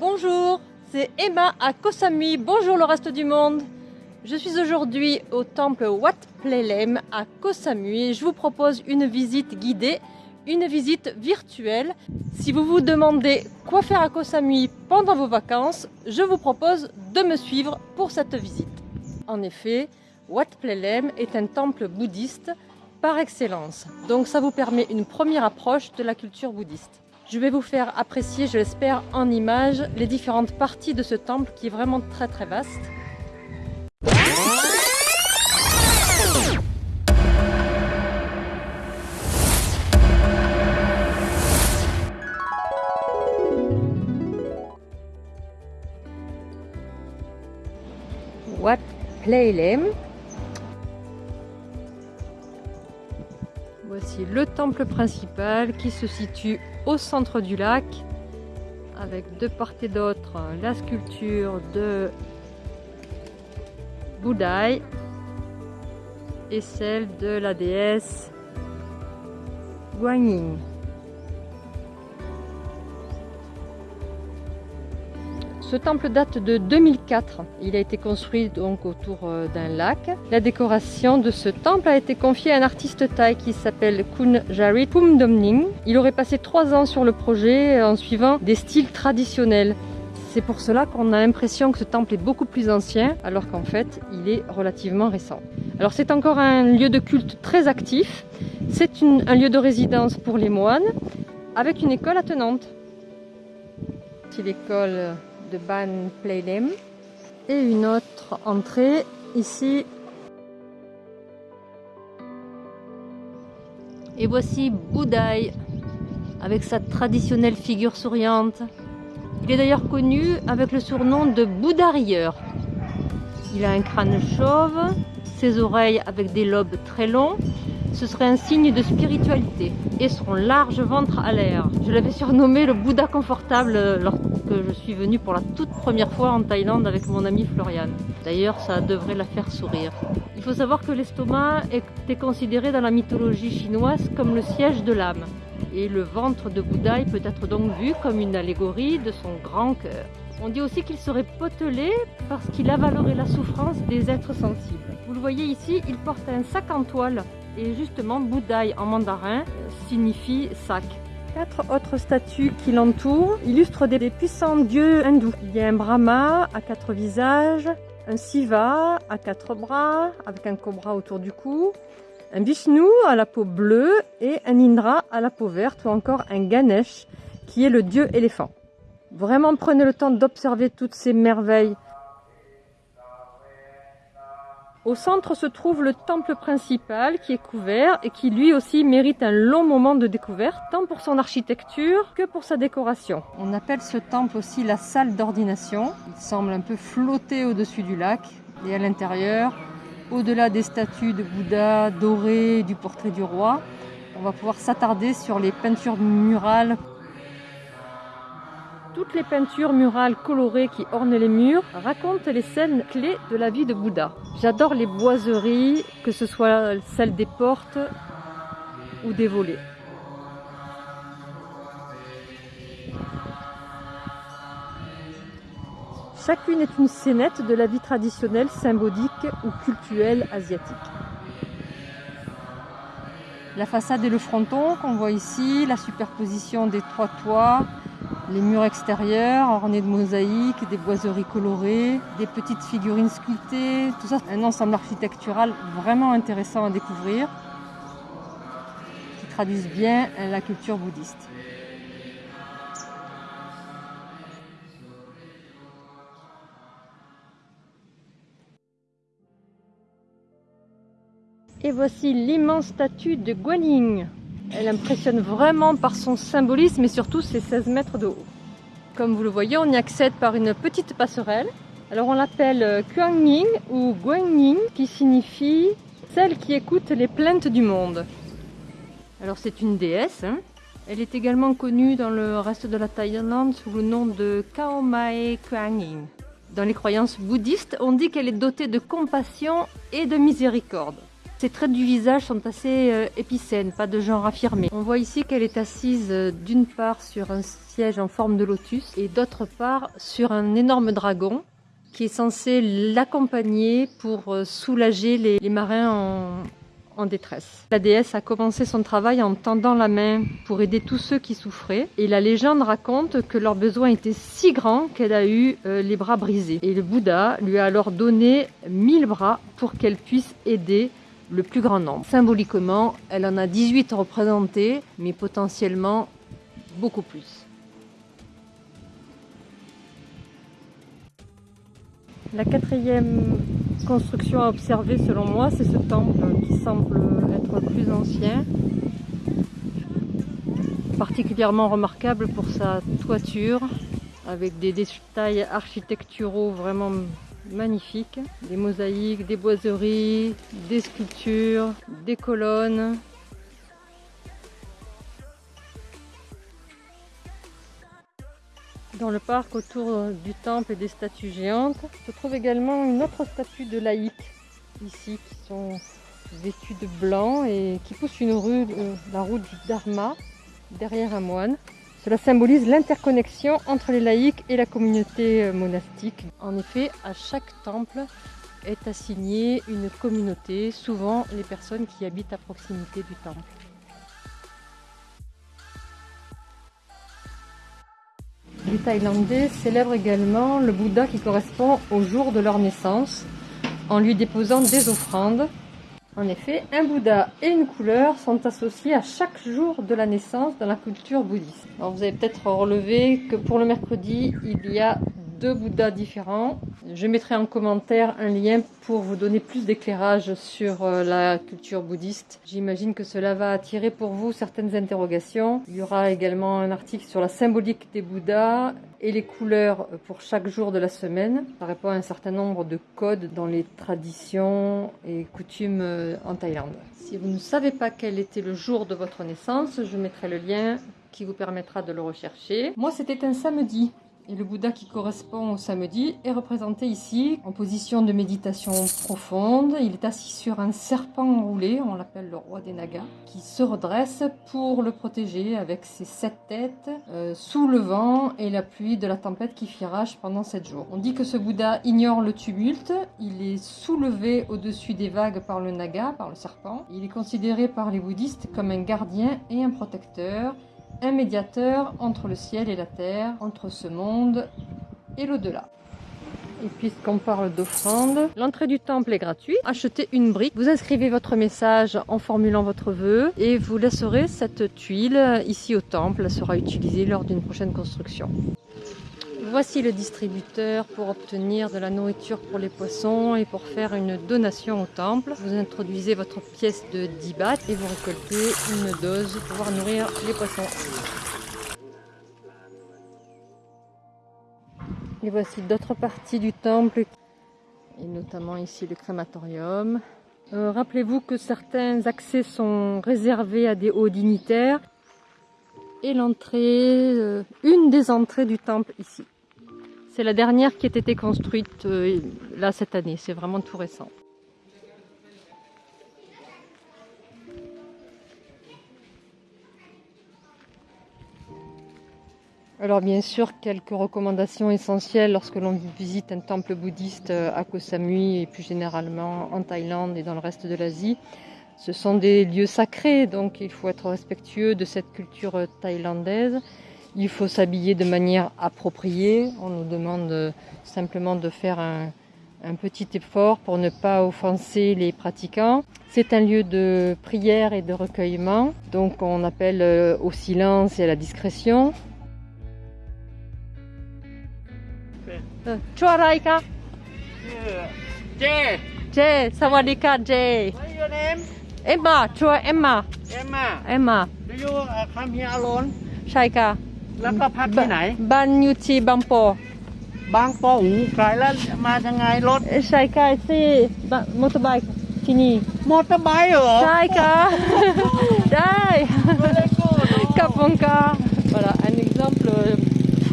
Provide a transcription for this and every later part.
Bonjour, c'est Emma à Koh Samui. Bonjour le reste du monde. Je suis aujourd'hui au temple Wat Plelem à Koh Samui je vous propose une visite guidée, une visite virtuelle. Si vous vous demandez quoi faire à Koh Samui pendant vos vacances, je vous propose de me suivre pour cette visite. En effet, Wat Plelem est un temple bouddhiste par excellence. Donc ça vous permet une première approche de la culture bouddhiste. Je vais vous faire apprécier, je l'espère, en images les différentes parties de ce temple qui est vraiment très très vaste. Wat Playlem. Voici le temple principal qui se situe au centre du lac avec de part et d'autre la sculpture de Bouddhaï et celle de la déesse Guanyin. Ce temple date de 2004. Il a été construit donc autour euh, d'un lac. La décoration de ce temple a été confiée à un artiste thaï qui s'appelle Kun Jarit Pumdomning. Il aurait passé trois ans sur le projet en suivant des styles traditionnels. C'est pour cela qu'on a l'impression que ce temple est beaucoup plus ancien, alors qu'en fait, il est relativement récent. Alors c'est encore un lieu de culte très actif. C'est un lieu de résidence pour les moines, avec une école attenante. L'école de Ban Playlem et une autre entrée ici. Et voici Bouddhaï avec sa traditionnelle figure souriante. Il est d'ailleurs connu avec le surnom de Bouddha rieur. Il a un crâne chauve, ses oreilles avec des lobes très longs ce serait un signe de spiritualité et son large ventre à l'air. Je l'avais surnommé le Bouddha confortable lorsque je suis venue pour la toute première fois en Thaïlande avec mon ami Floriane. D'ailleurs, ça devrait la faire sourire. Il faut savoir que l'estomac était considéré dans la mythologie chinoise comme le siège de l'âme. Et le ventre de Bouddha peut être donc vu comme une allégorie de son grand cœur. On dit aussi qu'il serait potelé parce qu'il avalerait la souffrance des êtres sensibles. Vous le voyez ici, il porte un sac en toile et justement, Bouddhaï en mandarin signifie sac. Quatre autres statues qui l'entourent illustrent des puissants dieux hindous. Il y a un Brahma à quatre visages, un Siva à quatre bras avec un cobra autour du cou, un Vishnu à la peau bleue et un Indra à la peau verte ou encore un Ganesh qui est le dieu éléphant. Vraiment prenez le temps d'observer toutes ces merveilles au centre se trouve le temple principal qui est couvert et qui lui aussi mérite un long moment de découverte, tant pour son architecture que pour sa décoration. On appelle ce temple aussi la salle d'ordination. Il semble un peu flotter au-dessus du lac et à l'intérieur, au-delà des statues de Bouddha dorées du portrait du roi, on va pouvoir s'attarder sur les peintures murales toutes les peintures murales colorées qui ornent les murs racontent les scènes clés de la vie de Bouddha. J'adore les boiseries, que ce soit celles des portes ou des volets. Chacune est une scénette de la vie traditionnelle, symbolique ou culturelle asiatique. La façade et le fronton qu'on voit ici, la superposition des trois toits, les murs extérieurs ornés de mosaïques, des boiseries colorées, des petites figurines sculptées, tout ça, un ensemble architectural vraiment intéressant à découvrir qui traduisent bien la culture bouddhiste. Et voici l'immense statue de Guanyin. Elle impressionne vraiment par son symbolisme et surtout ses 16 mètres de haut. Comme vous le voyez, on y accède par une petite passerelle. Alors on l'appelle Kuangning ou Guangning qui signifie celle qui écoute les plaintes du monde. Alors c'est une déesse. Hein. Elle est également connue dans le reste de la Thaïlande sous le nom de Kao Mae Kuangning. Dans les croyances bouddhistes, on dit qu'elle est dotée de compassion et de miséricorde. Ses traits du visage sont assez euh, épicènes, pas de genre affirmé. On voit ici qu'elle est assise euh, d'une part sur un siège en forme de lotus et d'autre part sur un énorme dragon qui est censé l'accompagner pour euh, soulager les, marins en, détresse. La déesse a commencé son travail en tendant la main pour aider tous ceux qui souffraient et la légende raconte que leur besoin était si grand qu'elle a eu les bras brisés. Et le Bouddha lui a alors donné mille bras pour qu'elle puisse aider le plus grand nombre. Symboliquement, elle en a 18 représentés, mais potentiellement beaucoup plus. La quatrième construction à observer selon moi, c'est ce temple qui semble être le plus ancien, particulièrement remarquable pour sa toiture, avec des détails architecturaux vraiment magnifiques. Des mosaïques, des boiseries, des sculptures, des colonnes. Dans le parc autour du temple et des statues géantes, se trouve également une autre statue de laïcs ici qui sont vêtus de blanc et qui poussent une rue, euh, la route du Dharma derrière un moine. Cela symbolise l'interconnexion entre les laïcs et la communauté euh, monastique. En effet, à chaque temple est assignée une communauté, souvent les personnes qui habitent à proximité du temple. Les Thaïlandais célèbrent également le Bouddha qui correspond au jour de leur naissance en lui déposant des offrandes en effet, un Bouddha et une couleur sont associés à chaque jour de la naissance dans la culture bouddhiste. vous avez peut-être relevé que pour le mercredi, il y a deux Bouddhas différents. Je mettrai en commentaire un lien pour vous donner plus d'éclairage sur euh, la culture bouddhiste. J'imagine que cela va attirer pour vous certaines interrogations. Il y aura également un article sur la symbolique des Bouddhas et les couleurs pour chaque jour de la semaine. Ça répond à un certain nombre de codes dans les traditions et coutumes euh, en Thaïlande. Si vous ne savez pas quel était le jour de votre naissance, je mettrai le lien qui vous permettra de le rechercher. Moi, c'était un samedi. Et le Bouddha qui correspond au samedi est représenté ici en position de méditation profonde. Il est assis sur un serpent enroulé, on l'appelle le roi des Nagas, qui se redresse pour le protéger avec ses sept têtes euh, sous le vent et la pluie de la tempête qui fit rage pendant sept jours. On dit que ce Bouddha ignore le tumulte, il est soulevé au-dessus des vagues par le Naga, par le serpent. Il est considéré par les bouddhistes comme un gardien et un protecteur un médiateur entre le ciel et la terre, entre ce monde et l'au-delà. Et puisqu'on parle d'offrande, l'entrée du temple est gratuite. Achetez une brique, vous inscrivez votre message en formulant votre vœu et vous laisserez cette tuile ici au temple. Elle sera utilisée lors d'une prochaine construction. Voici le distributeur pour obtenir de la nourriture pour les poissons et pour faire une donation au temple. Vous introduisez votre pièce de 10 bahts et vous récoltez une dose pour pouvoir nourrir les poissons. Et voici d'autres parties du temple, et notamment ici le crématorium. Euh, rappelez-vous que certains accès sont réservés à des hauts dignitaires et l'entrée, euh, une des entrées du temple ici. C'est la dernière qui a été construite euh, là cette année, c'est vraiment tout récent. Alors bien sûr, quelques recommandations essentielles lorsque l'on visite un temple bouddhiste euh, à Koh Samui et plus généralement en Thaïlande et dans le reste de l'Asie. Ce sont des lieux sacrés, donc il faut être respectueux de cette culture thaïlandaise. Il faut s'habiller de manière appropriée. On nous demande euh, simplement de faire un, petit effort pour ne pas offenser les pratiquants. C'est un lieu de prière et de recueillement, donc on appelle euh, au silence et à la discrétion. Euh, Chua Jay. Jay, Sawadika Jay. Emma, Emma. Emma. Emma. Do you uh, come here alone? Shaika. แล้วก็พักที่ไหน บ้านอยู่ที่บางปอบางปอหูไกลแล้วมาทางไงรถใช่ค่ะที่มอเตอร์ไบค์ที่นี่มอเตอร์ไบค์เหรอใช่ค่ะได้ Very good. กับคุณค่ะ Voilà un exemple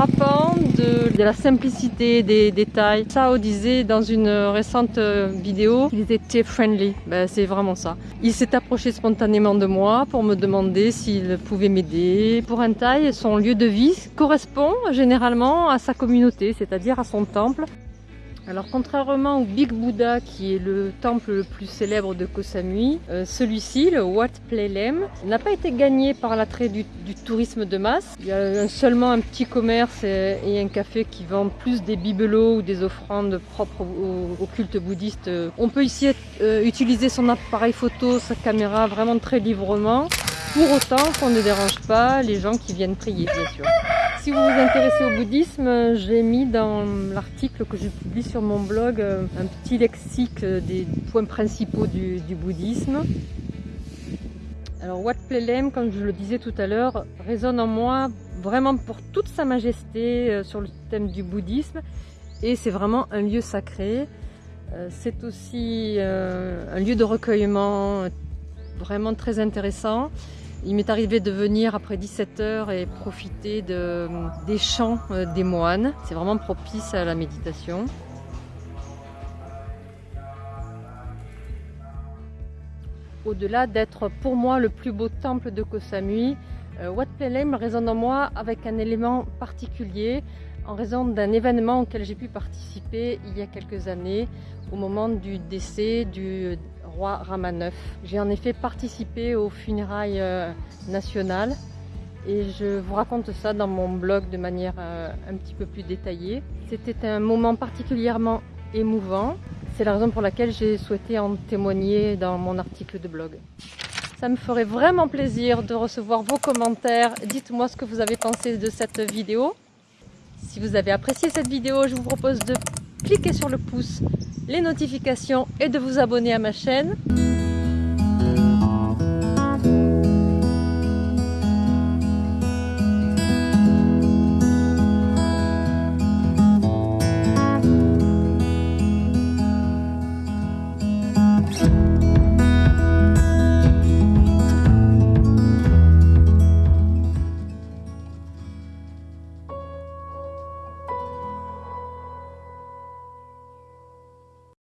frappant de, la simplicité des détails. Sao disait dans une récente euh, vidéo qu'il était friendly. Ben, c'est vraiment ça. Il s'est approché spontanément de moi pour me demander s'il pouvait m'aider. Pour un Thaï, son lieu de vie correspond généralement à sa communauté, c'est-à-dire à son temple. Alors contrairement au Big Buddha qui est le temple le plus célèbre de Koh Samui, euh, celui-ci, le Wat Plelem, n'a pas été gagné par l'attrait du, tourisme de masse. Il y a seulement un petit commerce et, un café qui vendent plus des bibelots ou des offrandes propres au, au culte bouddhiste. On peut ici euh, utiliser son appareil photo, sa caméra vraiment très librement, pour autant qu'on ne dérange pas les gens qui viennent prier bien sûr. Si vous vous intéressez au bouddhisme, j'ai mis dans l'article que je publie sur mon blog euh, un petit lexique des points principaux du, bouddhisme. Alors Wat Plelem, comme je le disais tout à l'heure, résonne en moi vraiment pour toute sa majesté euh, sur le thème du bouddhisme et c'est vraiment un lieu sacré. Euh, c'est aussi un lieu de recueillement vraiment très intéressant. Il m'est arrivé de venir après 17 heures et profiter de, des chants euh, des moines. C'est vraiment propice à la méditation. Au-delà d'être pour moi le plus beau temple de Koh Samui, euh, Wat Plelem résonne en moi avec un élément particulier en raison d'un événement auquel j'ai pu participer il y a quelques années au moment du décès du roi Rama IX. J'ai en effet participé aux funérailles euh, nationales et je vous raconte ça dans mon blog de manière euh, un petit peu plus détaillée. C'était un moment particulièrement émouvant. C'est la raison pour laquelle j'ai souhaité en témoigner dans mon article de blog. Ça me ferait vraiment plaisir de recevoir vos commentaires. Dites-moi ce que vous avez pensé de cette vidéo. Si vous avez apprécié cette vidéo, je vous propose de cliquer sur le pouce, les notifications et de vous abonner à ma chaîne.